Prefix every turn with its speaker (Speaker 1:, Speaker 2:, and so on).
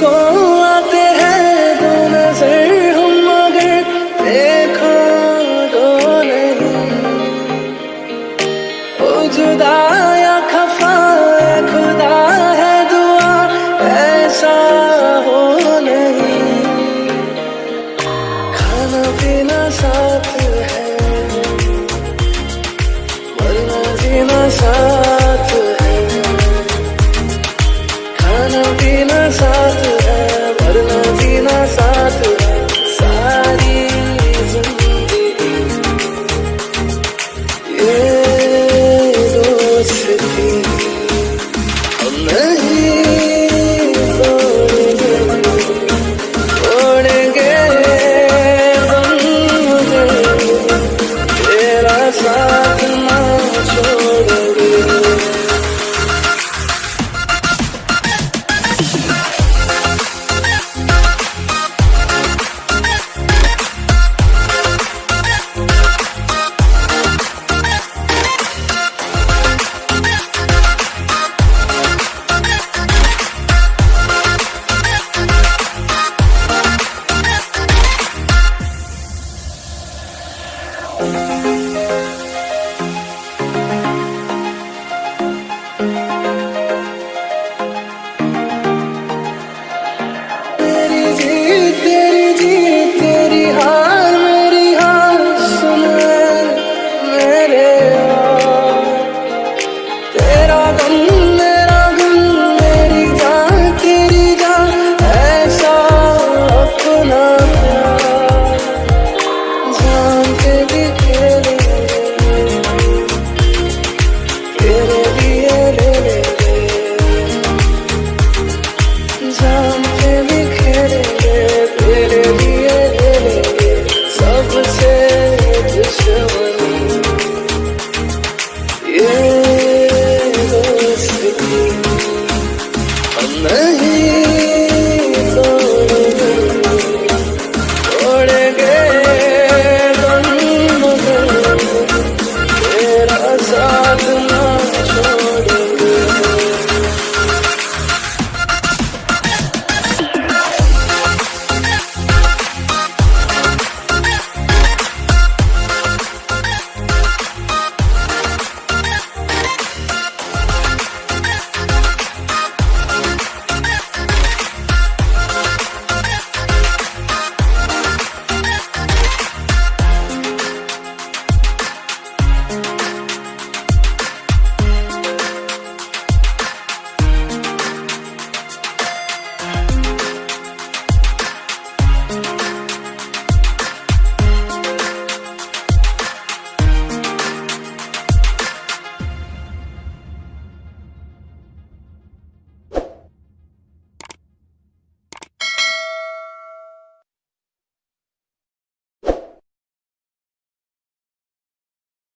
Speaker 1: को आते हैं दो नज़र हम मगर तो नहीं। ओ या खफा खुदा है दुआ, ऐसा हो नहीं। खाना पीना साथ है, मरना जीना साथ